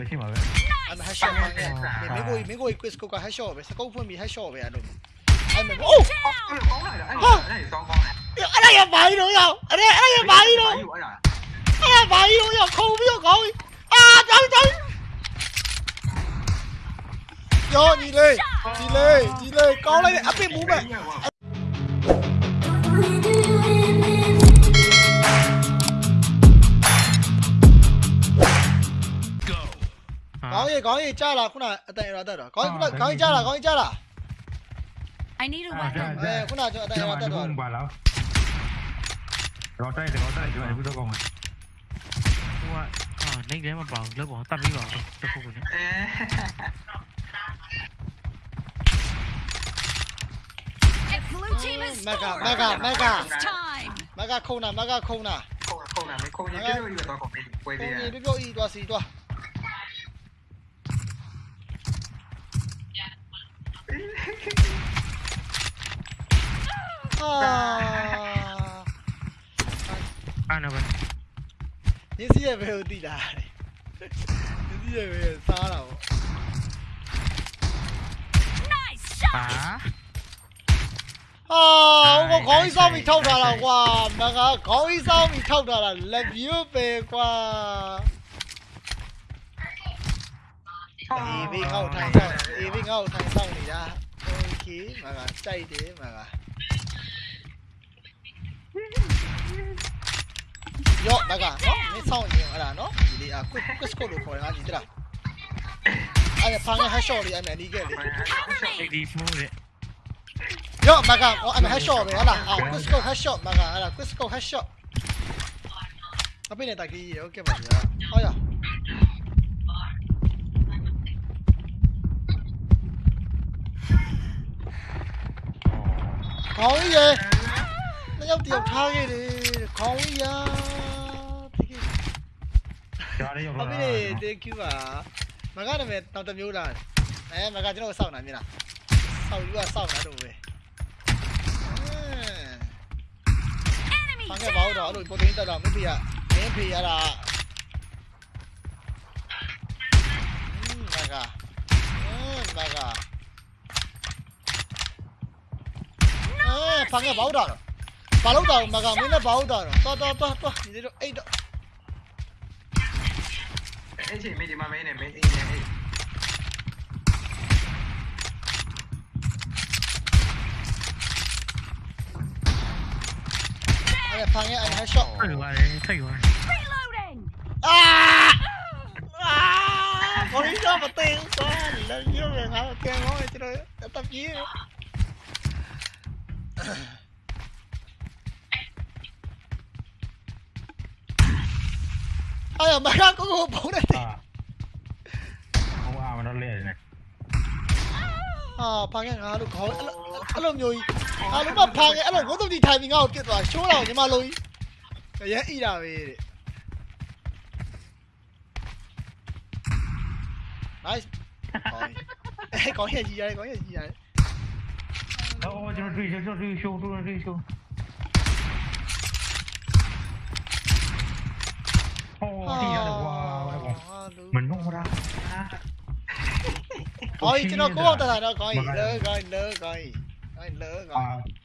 왜 팀아 왜? 아니 해쇼 미국이 미국이 quiz 그거 해쇼 왜 스코프미 해쇼 왜 아노? 아니 오! 아니 야 많이 넣어 아니 아니 많이 넣어 아니 많이 넣어 코비요 거기 아 잠깐 Yo, đi lên, đi lên, đi lên, có lấy áp đi bố mẹ. có gì a là Eh, kuna aja ada yang ada có Bung balau. Rota itu rota itu aku tuh kamu. Wah, ah, neng dia mah bang, dia bang, tapi bang, cukup punya. Mega, mega, mega. Mega kona, mega kona. Kona, kona, mega kona. Kona, kona, mega kona. Kona, kona, mega mega mega mega mega kona. Kona, mega kona. Kona, kona, mega kona. Kona, kona, mega kona. Kona, kona, mega kona. Kona, kona, mega kona. Kona, kona, mega အားနာပဲ ညစီရဲ့ဘယ်ကိုတည်လာညစီရဲ့ဘယ်စားတာပေါ့ Nice အာ shot. ဟာဟိုခေါင်းကြီးစောင်းပြီးထောက်ထားတာကွာမကခေါင်းကြီးစောင်းပြီးထောက်ထားတာလက်ပြိုးပဲကွာ အေးဘေးငေါ့ထိုင်ဆောင်အေးဘေးငေါ့ထိုင်ဆောင်နေတာโอเคမကတိုက်တယ်မက よだがのねさおにあらのいりあくくすこるこれあにてらあれパンはしょりあめにげりリフォーレ Yo, maga, oh, ano, headshot, may ala. Ah, Cusco headshot, maga, ala, Cusco headshot. Tapi ni tak gigi, okey bagi lah. Oh ya. Oh ye. gì? ယောက်တယောက်ထားခဲ့တယ်ခေါင်းရတိကိဒါလေးရောက်လာဟုတ်ပြီ thank you ပါမကနာမည်နောက်တစ်မျိုးလာအဲမကကျွန်တော်စောင့်တာမြင်လားစောင့်ယူကစောင့်တာတော့ပဲဘာကဘာတော့အဲ့လိုပုံသိမ်းတက်တာမဖေရမင်းဖေရတာမကအင်းမကအဲဘာကဘာတော့ 把老豆，马家没那把老豆，多多多多，你这种 A 的。A 姐没地方没呢，没 A 姐 A。哎呀，螃蟹，哎还少。太远了，太远了。啊！啊！我一下把灯关了，你那一会儿还要电话，这个要打机。Ai ở bắn có hộp bóng này thì. Không à mà nó lệ này 아 방향 아로 거 알람 요이 알람 막 방에 알람 고도 디 타이밍 아웃 깼다 쇼라고 니 말로이 예 이라 왜 나이스 에 거기 해지 야 거기 해지 야 어, 저追求，就追求，就追求。 mình ngu ra. Coi chứ nó cố không ta thà đâu coi lỡ coi lỡ coi coi lỡ coi.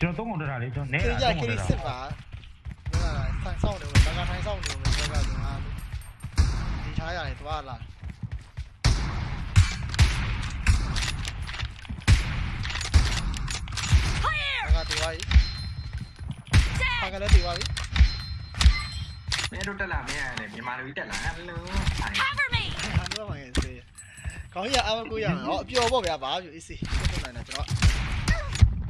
Chưa tốt không được rồi đi cho nè là không được rồi thằng sau được mình đang gặp thằng sau được mình đang gặp được đi. Trái này tụi anh là Fire! Paga tụi bay. Paga nó tụi bay. မင်းတို့တက်လာမင်းရတယ်မြန်မာလူကြီးတက်လာဟယ်လိုအဲ့ Cover me. ဟာတော့မှငယ်စေးကောင်းကြီးအမကိုရဟောအပျော်ပေါ့ဗျာဘာဖြစ်အေးစေးဆက်နိုင်တယ်ကျွန်တော်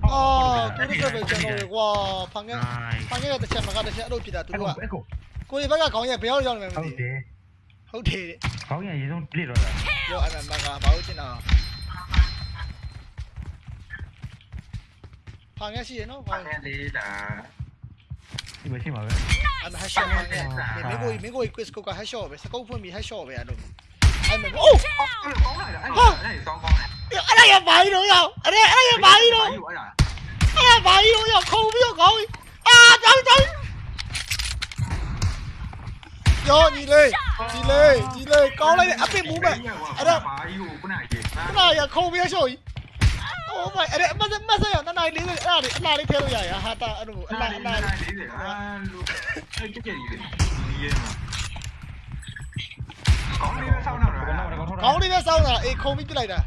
အော်ကိုရစ်ပဲကျွန်တော်ကွာဖန်ငယ်ဖန်ငယ်တစ်ချက်မကတစ်ချက်အဲ့လိုဖြစ်တာသူအဲ့ကကိုအဲ့ကိုကိုရီဘက်ကခေါင်းရဲ့ဘယ်ရောက်ရောက်နေမှမဟုတ်သိတယ်ဟုတ်တယ်ခေါင်းရရေးဆုံးပြည့်တော့တာပြောအဲ့မှာကဘာလို့ကျင်တာဖန်ငယ်ရှိရနော်ပါဖန်နေလေးလား 이메시마가 아마 하쇼네 메고이 메고이 퀘스코가 하쇼베 사코품이 하쇼베 아노 아니 오 아니 성공 아니 야 마이로 야 아니 아니 마이로 아니 마이로 야 코비요 거기 아 장장 Yo, nhìn lên, nhìn lên, nhìn lên, có lên, áp lên bố mẹ. Ở đâu? Cái này à, không biết rồi my ada masa masa ya nana ini ada nana ini terus ya ya hata aduh nana nana ini ah lu cái gì vậy? Cõng đi phía sau nào rồi à? cõng đi phía sau nào. Ê không biết cái này nè.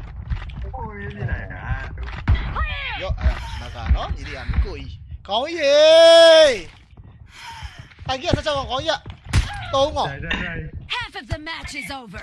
Không biết cái này à yo à mà cả nó gì đi ăn cùi có gì? Anh kia sao cho còn có gì ạ? Không Half of the match is over.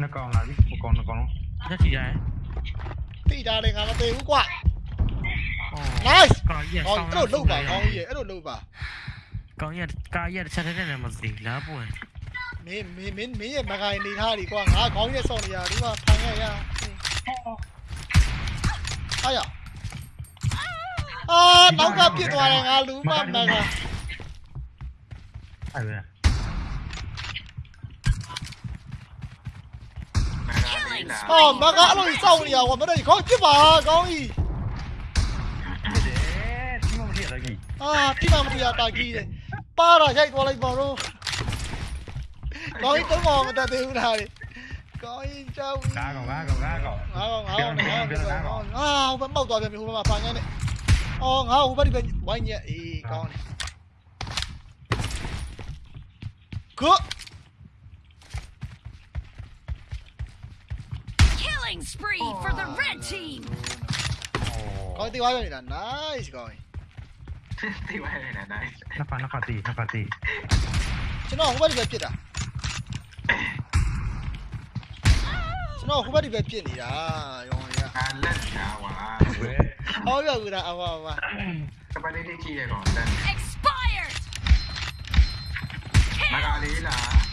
နဲ့ဘလော့သွားတယ်ကျွန်တော်ရင်မှန်သွားဒါနဲ့ဘလော့သွားဟာကောင်းကြီးနှစ်ကောင်လာပြီဟိုကောင်နှစ်ကောင်လုံးတက်ကြည့်ရတယ်တိတာလေငါမသိဘူးကွာအော် nice ကောင်းကြီးကောင်းအဲ့လိုလုပ်ပါကောင်းကြီးအဲ့လိုလုပ်ပါကောင်းကြီးကားရချက်တဲ့နဲ့မသိလားပွင့်မင်းမင်းမင်းမင်းရဲ့မကိုင်နေထားဒီကွာငါကောင်းကြီးစောင့်နေရဒီမှာဖန်ခဲ့ရဟာရအာနောက်ကပြစ်သွားတယ်ငါလူမမကအဲ့ဒါ 어 막아로 싸우냐 와 뭐라 이거 기봐 거기 아 피나무야 딱이 빠라 샤이 돌아 이봐로 거기 또 먹으면 다 되구나 거기 좀 나고 나고 나고 나고 나고 나고 아 오빠 먹어 봐 오빠 봐 방에 어 나고 오빠 이거 와이냐 이 거기 그 Killing spree for the red team. ကောင်းတီးသွားပြန်နေတာ nice ကောင်း ဒီဝိုင်းနေတာနိုင် နှစ်ဖက်နှစ်ဖက်တီနှစ်ဖက်တီ ကျွန်တော်ဟိုဘက်ဒီဘက်ပြစ်တာကျွန်တော်ဟိုဘက်ဒီဘက်ပြစ်နေတာရောင်ရ အာလက်ညာဝါ ဝဲ ဟောပြောကူတာအဝအဝ ကပလေးလေးကြည့်ရကောင်လက် Expired. မကလေးလား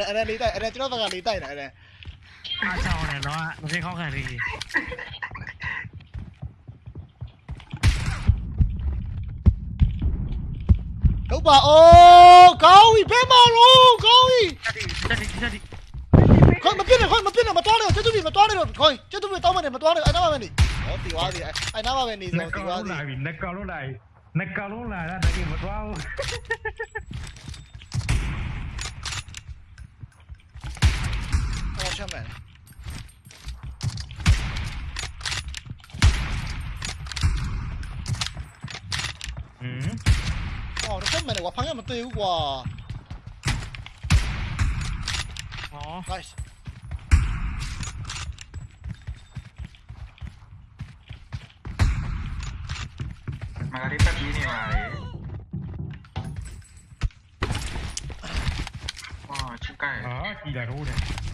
anh anh đi tay anh anh nó vào đi tay này nè à, sao này nó nó sẽ khó khăn gì? Cậu bà ô cậu đi bé mà luôn đi con mà biết này con mà biết này mà to này chết tôi bị mà to này rồi. Thôi chết tôi bị to mà này mà to này anh nói mà đi đó thì quá gì anh nói mà đi rồi thì quá gì nè cao lúc này nè cao lúc này. Nè cao lúc này nè cao lúc này coming. 음? 어, 오랜만에 와팡이 한번 또 이거 와. 어. gì này? patini male. Oh, ci cae. Ah, chi rô rune.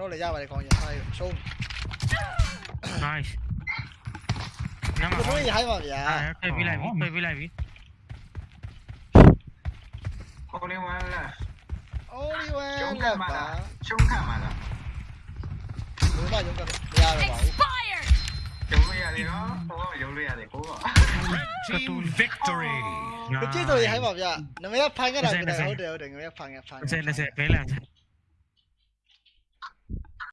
nó lại ra bài còn nhà hai xuống hai nó mới vậy mà vậy tôi bị lại bị tôi bị lại bị Oliwan là Oliwan chúng là cả chúng cả mà là đúng rồi chúng cả ra rồi bảo chúng bây thì nó không có dùng bây thì cố rồi Team victory. Nice. 知道你喺度入，你咪一拍一兩，你好屌，定咁一拍一拍。唔使唔使，俾兩。